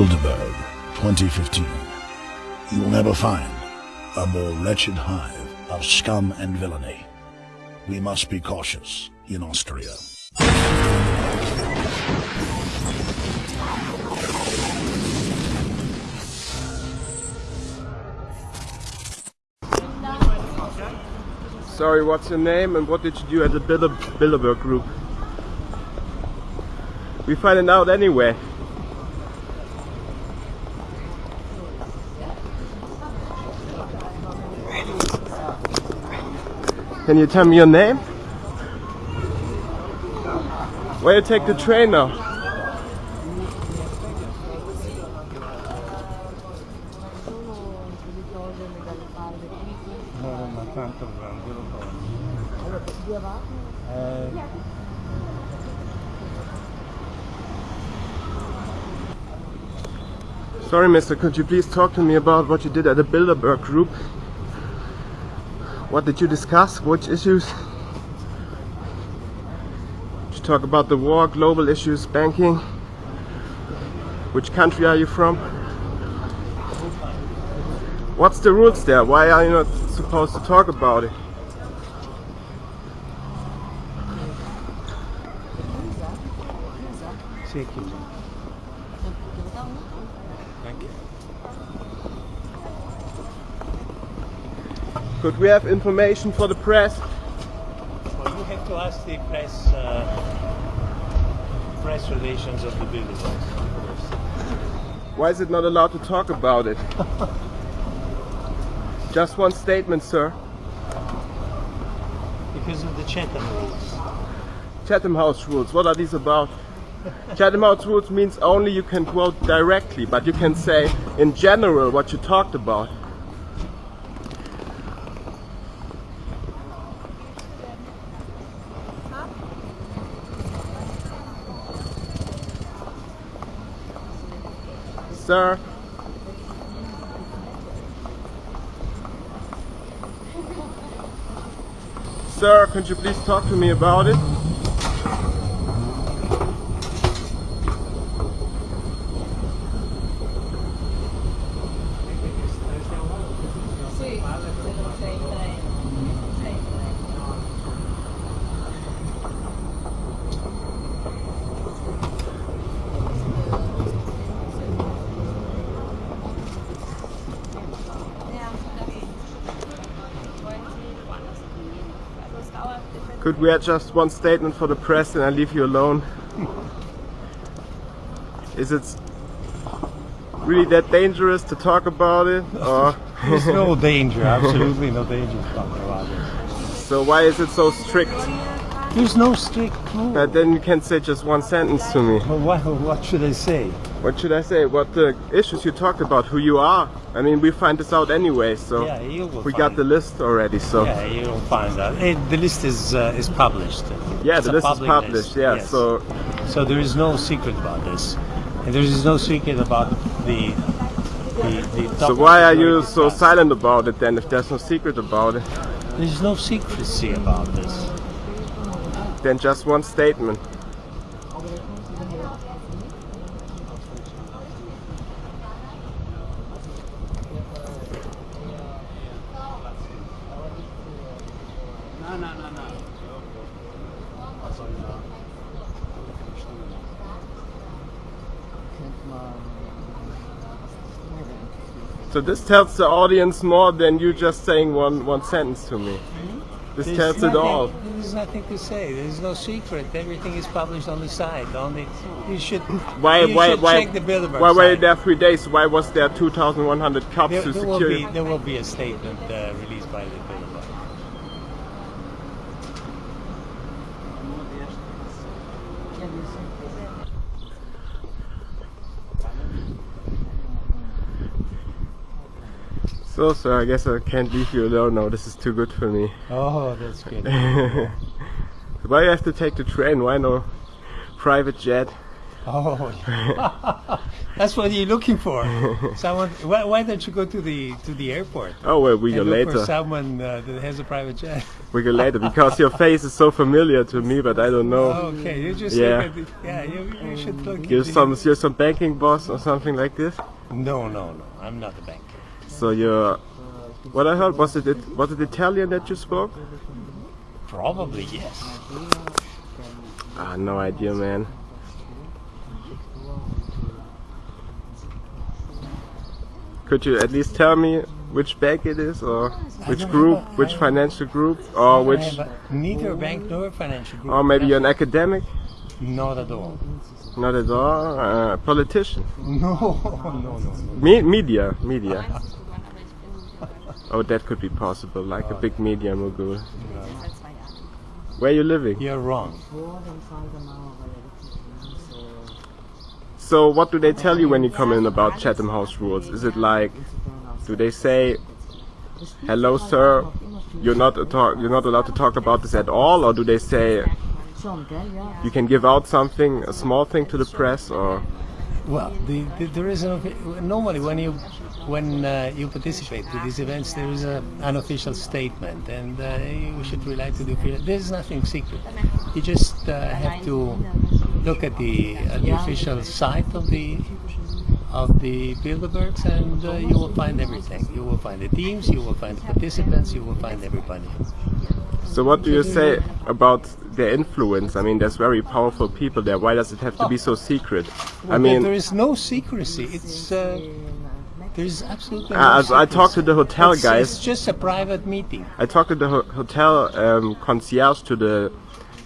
Bilderberg 2015. You will never find a more wretched hive of scum and villainy. We must be cautious in Austria. Sorry, what's your name and what did you do at the Bilder Bilderberg group? We find it out anyway. Can you tell me your name? Where you take the train now? Sorry, mister, could you please talk to me about what you did at the Bilderberg group? What did you discuss? Which issues? You talk about the war, global issues, banking? Which country are you from? What's the rules there? Why are you not supposed to talk about it? Thank you. Could we have information for the press? Well, you have to ask the press, uh, press relations of the Bilderbergs. Why is it not allowed to talk about it? Just one statement, sir. Because of the Chatham rules. Chatham House rules. What are these about? Chatham House rules means only you can quote directly, but you can say in general what you talked about. Sir, Sir, could you please talk to me about it? Could we add just one statement for the press and I leave you alone? Is it really that dangerous to talk about it? Or There's no danger, absolutely no danger to talk about it. so why is it so strict? There's no strict rule. But then you can say just one sentence to me. Well, what, what should I say? What should I say? What the issues you talked about, who you are. I mean, we find this out anyway, so Yeah, you will we got the list already. So Yeah, you'll find out. Eh, the list is uh, is published. yeah, It's the list is published. list, Yeah, yes. so So there is no secret about this, and there is no secret about the the. the so why are you so discussed. silent about it then? If there's no secret about it, There is no secrecy about this. then just one statement. So this tells the audience more than you just saying one one sentence to me. This There's tells it nothing- all. There's nothing to say. There's no secret. Everything is published on the site. Only you should. Why you why should why check the Bilderberg why were you there three days? Why was there 2,100 cops There, to there will secure be there will be a statement uh, released by the Bilderberg. So sir, I guess I can't leave you alone now. This is too good for me. Oh, that's good. Why you have to take the train? Why no private jet? Oh, that's what you're looking for. Someone. Why, why don't you go to the to the airport? Oh well, we go look for later. someone uh, that has a private jet. We go later because your face is so familiar to me, but I don't know. Okay, you just Yeah. look at the, yeah. You, you should look. You're some you're some banking boss or something like this. No, no, no. I'm not a banker. So you're. What I heard was it it- was it Italian that you spoke? Probably yes. Ah, no idea, man. Could you at least tell me which bank it is, or which group, a- which financial group, or which, neither bank nor financial group. or maybe you're an academic? Not at all. Not at all. Uh, politician. No, no, no, no. Me- media, media. Oh, that could be possible, like a uh, big media mogul. Where are you living? You're wrong. So, what do they tell you when you come in about Chatham House rules? Is it like, do they say, "Hello, sir, you're not a talk, you're not allowed to talk about this at all," or do they say, "You can give out something, a small thing to the press," or Well, the, the, there is an normally when you when uh, you participate to these events, there is a, an official statement, and uh, you should rely to the official. There's nothing secret. You just uh, have to look at the at the official site of the of the Bilderbergs, and uh, you will find everything. You will find the teams, you will find the participants, you will find everybody. So what do you say about their influence? I mean, there's very powerful people there. Why does it have to be so secret? I mean, there is no secrecy. It's uh, there is absolutely. No Uh, as I talked to the hotel It's- guys- It's just a private meeting. I talked to the ho- hotel um, concierge to the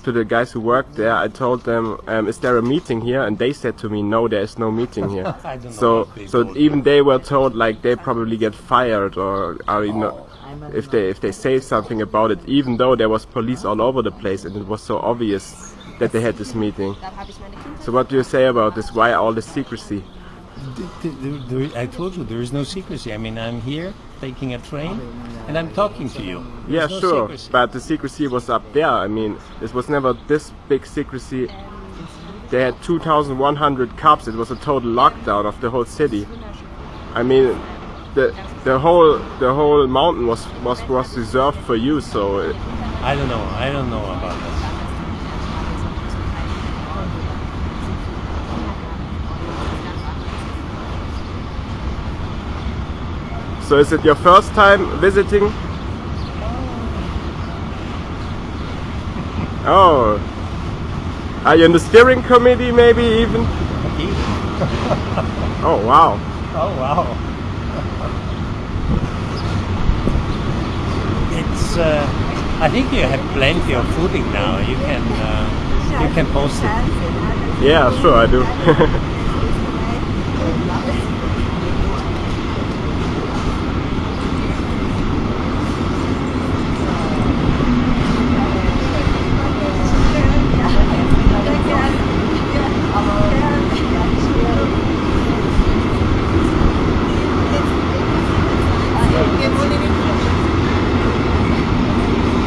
to the guys who worked there. I told them, um, "Is there a meeting here?" And they said to me, "No, there is no meeting here." I don't so what so even they were told like they probably get fired or are you know Oh. if they if they say something about it, even though there was police all over the place and it was so obvious that they had this meeting. So what do you say about this? Why all this secrecy? Th- th- there- I told you there is no secrecy. I mean, I'm here taking a train, and I'm talking to you. Yeah, no sure, secrecy. but the secrecy was up there. I mean, this was never this big secrecy. They had 2,100 cops. It was a total lockdown of the whole city. I mean, the the whole the whole mountain was was was reserved for you. So it, I don't know. I don't know about this. So is it your first time visiting? Oh, are you in the steering committee? Maybe even. Oh wow. Oh wow! it's. Uh, I think you have plenty of footing now. You can. Uh, you can post it. Yeah, sure, I do.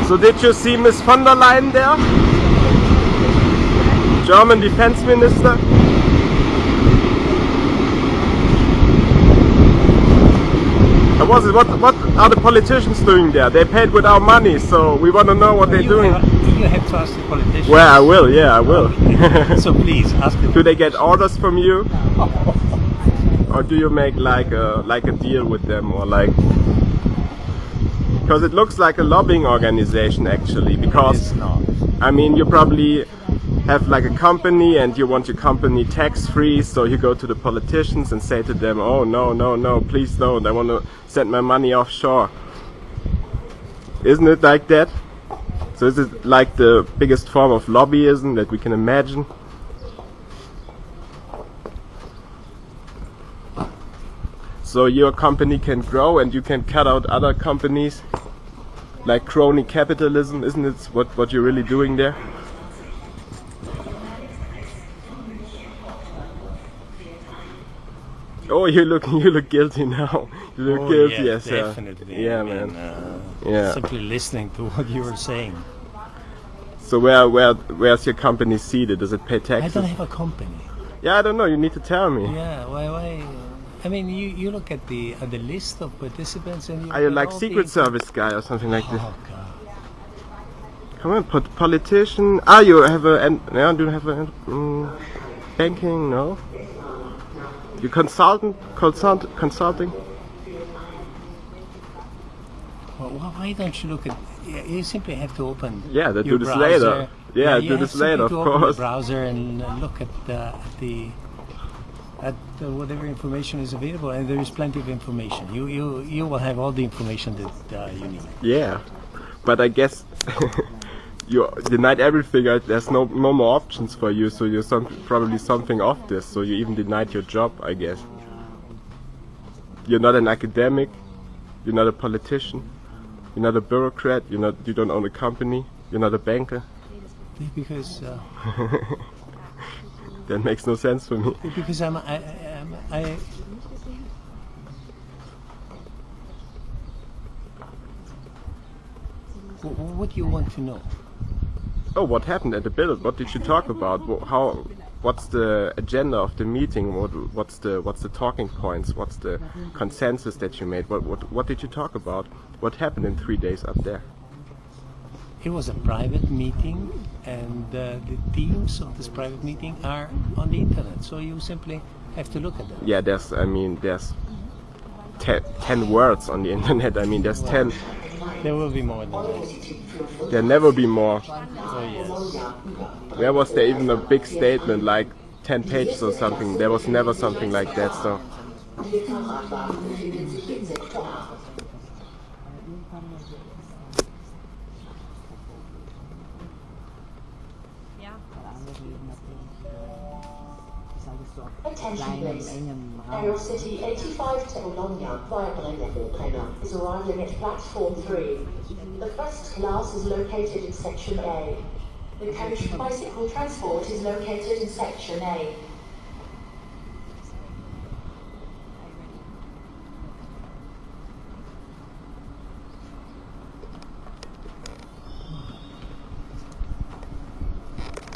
So did you see Miss von der Leyen there? German defense minister? Was it, what, what are the politicians doing there? They paid with our money, so we want to know what they're doing. Have, you have to ask the politicians. Well, I will, yeah, I will. so please ask them. do they get orders from you? Or do you make like a, like a deal with them or like... Because it looks like a lobbying organization actually, because. I mean, you probably have like a company and you want your company tax free, so you go to the politicians and say to them, oh no, no, no, please don't, I want to send my money offshore. Isn't it like that? So is it like the biggest form of lobbyism that we can imagine? So your company can grow and you can cut out other companies like crony capitalism, isn't it what, what you're really doing there? Oh, you look you look guilty now. You look Oh, guilty, yeah, yes, uh, definitely. yeah, I mean, man. uh, Yeah. Simply listening to what you were saying. So where where where's your company seated? Does it pay taxes I don't have a company. Yeah, I don't know. You need to tell me. Yeah, why? Why? I mean, you, you look at the at the list of participants and you. Are you like Secret the- Service guy or something like this? Oh God. Come on, put politician. Ah, you have a. And, yeah, do you have a. Um, banking? No. You consultant? Consult, consulting? Well, why don't you look at? yeah, You simply have to open. Yeah, they do this browser. later. Yeah, you do this later, of course. The browser and uh, look at, uh, at the at uh, whatever information is available, and there is plenty of information. You you you will have all the information that uh, you need. Yeah, but I guess you denied everything. uh, There's no no more options for you, so you're some, probably something off this. So you even denied your job, I guess. You're not an academic. You're not a politician. You're not a bureaucrat. You're not. You don't own a company. You're not a banker. Because uh, That makes no sense for me. because I'm I, I'm I. Wh- wh- What do you want to know? Oh, what happened at the build? What did you talk about? How? What's the agenda of the meeting? What, what's the what's the talking points? What's the consensus that you made? What what what did you talk about? What happened in three days up there? It was a private meeting, and uh, the themes of this private meeting are on the internet. So you simply have to look at them. Yeah, there's I mean there's te- ten words on the internet. I mean there's ten. There will be more than that. There never be more. Oh yes. Where was there even a big statement like ten pages or something? There was never something like that. So Attention please. EuroCity 85 to Bologna via Brenner is arriving at platform 3. The first class is located in section A. The coach bicycle transport is located in section A.